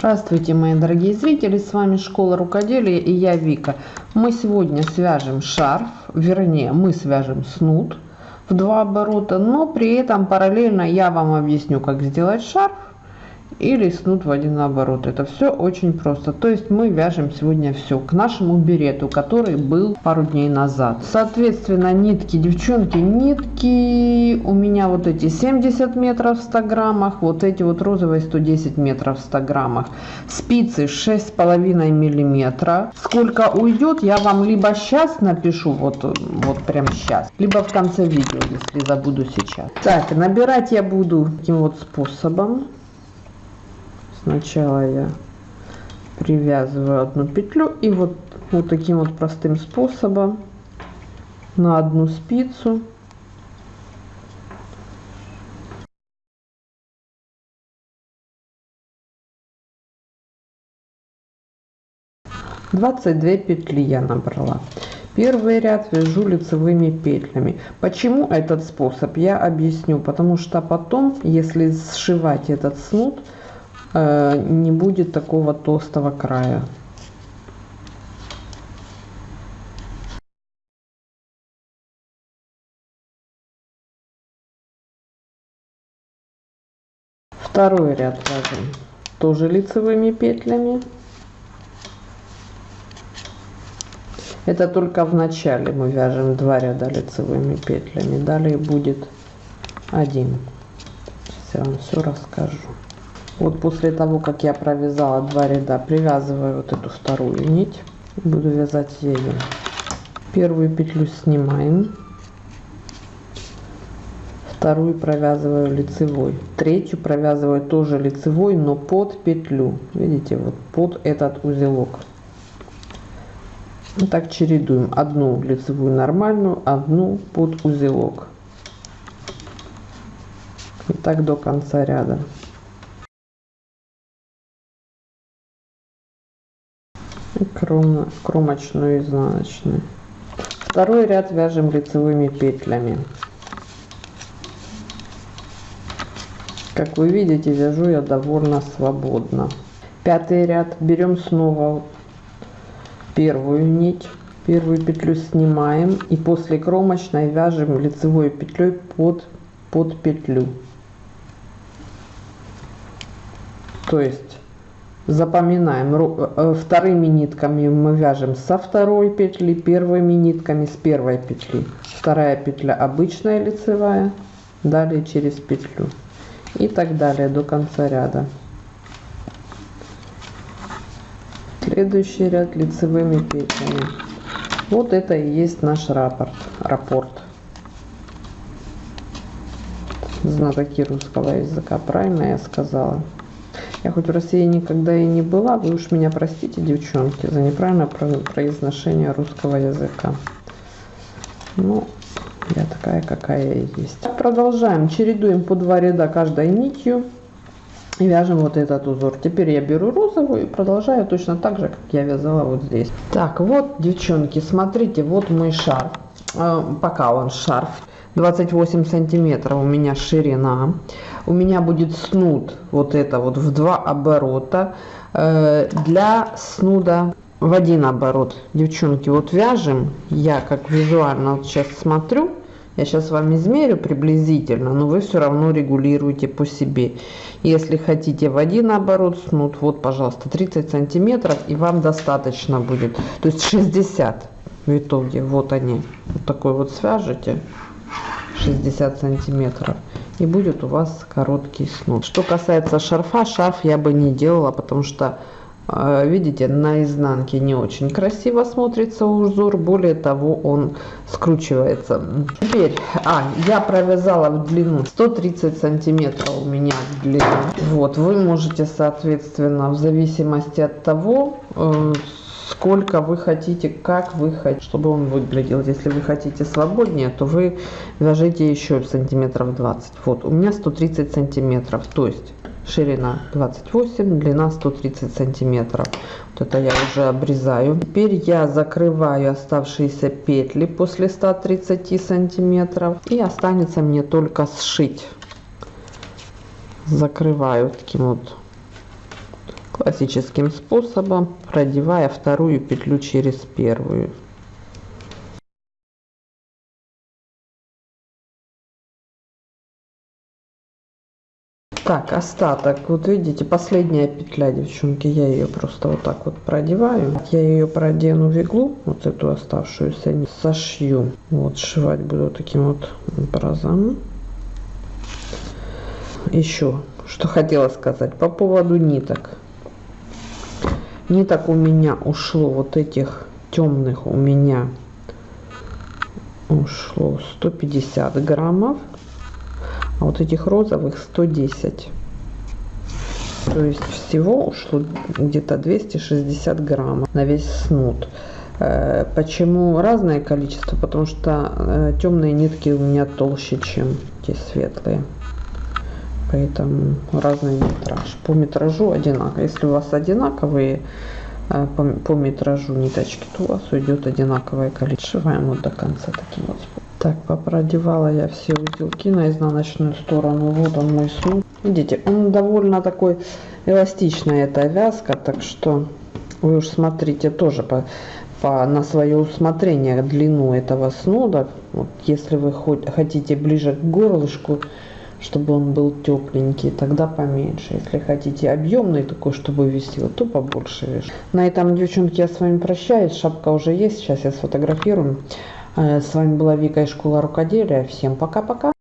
Здравствуйте, мои дорогие зрители, с вами Школа Рукоделия и я Вика. Мы сегодня свяжем шарф, вернее, мы свяжем снуд в два оборота, но при этом параллельно я вам объясню, как сделать шарф или снуд в один оборот. Это все очень просто. То есть мы вяжем сегодня все к нашему берету, который был пару дней назад. Соответственно, нитки, девчонки, нитки у меня вот эти 70 метров в 100 граммах, вот эти вот розовые 110 метров в 100 граммах. Спицы 6,5 миллиметра. Сколько уйдет, я вам либо сейчас напишу, вот, вот прям сейчас, либо в конце видео, если забуду сейчас. Так, набирать я буду таким вот способом сначала я привязываю одну петлю и вот вот таким вот простым способом на одну спицу. Двадцать две петли я набрала. Первый ряд вяжу лицевыми петлями. Почему этот способ я объясню потому что потом если сшивать этот снуд не будет такого толстого края. Второй ряд вяжем тоже лицевыми петлями. Это только в начале мы вяжем два ряда лицевыми петлями. Далее будет один. Сейчас я вам все расскажу. Вот после того, как я провязала два ряда, привязываю вот эту вторую нить. Буду вязать ею. Первую петлю снимаем. Вторую провязываю лицевой. Третью провязываю тоже лицевой, но под петлю. Видите, вот под этот узелок. Вот так чередуем. Одну лицевую нормальную, одну под узелок. И так до конца ряда. Кром, кромочную изнаночную второй ряд вяжем лицевыми петлями. Как вы видите вяжу я довольно свободно. Пятый ряд. Берем снова первую нить. Первую петлю снимаем и после кромочной вяжем лицевой петлей под под петлю. То есть запоминаем. Э, вторыми нитками мы вяжем со второй петли первыми нитками с первой петли. Вторая петля обычная лицевая далее через петлю. И так далее до конца ряда. Следующий ряд лицевыми петлями. Вот это и есть наш рапорт рапорт знатоки русского языка. Правильно я сказала я хоть в России никогда и не была, вы уж меня простите, девчонки, за неправильное произношение русского языка. Ну, я такая, какая я есть. Продолжаем. Чередуем по два ряда каждой нитью. И вяжем вот этот узор. Теперь я беру розовую и продолжаю точно так же, как я вязала вот здесь. Так, вот, девчонки, смотрите, вот мой шарф. Э, пока он шарф. 28 сантиметров. У меня ширина. У меня будет снуд вот это вот в два оборота. Э, для снуда в один оборот. Девчонки вот вяжем. Я как визуально вот сейчас смотрю. Я сейчас вам измерю приблизительно но вы все равно регулируете по себе. Если хотите в один оборот снуд вот пожалуйста 30 сантиметров и вам достаточно будет. То есть 60 в итоге. Вот они. Вот такой вот свяжете 60 сантиметров и будет у вас короткий снуд что касается шарфа шарф я бы не делала потому что э, видите на изнанке не очень красиво смотрится узор более того он скручивается. Теперь а я провязала в длину 130 сантиметров у меня в длину. Вот вы можете соответственно в зависимости от того э, сколько вы хотите, как вы хотите, чтобы он выглядел. Если вы хотите свободнее, то вы вяжите еще сантиметров 20. Вот, у меня 130 сантиметров, то есть ширина 28, длина 130 сантиметров. Вот это я уже обрезаю. Теперь я закрываю оставшиеся петли после 130 сантиметров. И останется мне только сшить. Закрываю таким вот классическим способом, продевая вторую петлю через первую. Так, остаток, вот видите, последняя петля, девчонки, я ее просто вот так вот продеваю. Я ее продену в иглу, вот эту оставшуюся, сошью. Вот, сшивать буду таким вот образом. Еще, что хотела сказать по поводу ниток. Ниток у меня ушло вот этих темных у меня ушло 150 граммов а вот этих розовых 110 то есть всего ушло где-то 260 граммов на весь снуд. Э, почему разное количество? Потому что э, темные нитки у меня толще чем те светлые поэтому разный метраж по метражу одинаково если у вас одинаковые э, по, по метражу ниточки то у вас уйдет одинаковое количество Сшиваем вот до конца таким вот способом. Так, попродевала я все узелки на изнаночную сторону. Вот он мой снуд. Видите, он довольно такой эластичная эта вязка, так что вы уж смотрите тоже по, по, на свое усмотрение длину этого снуда. Вот, если вы хоть, хотите ближе к горлышку, чтобы он был тепленький, тогда поменьше. Если хотите объемный такой, чтобы висел, то побольше вяжите. На этом, девчонки, я с вами прощаюсь. Шапка уже есть, сейчас я сфотографирую. Э, с вами была Вика из школы рукоделия. Всем пока-пока.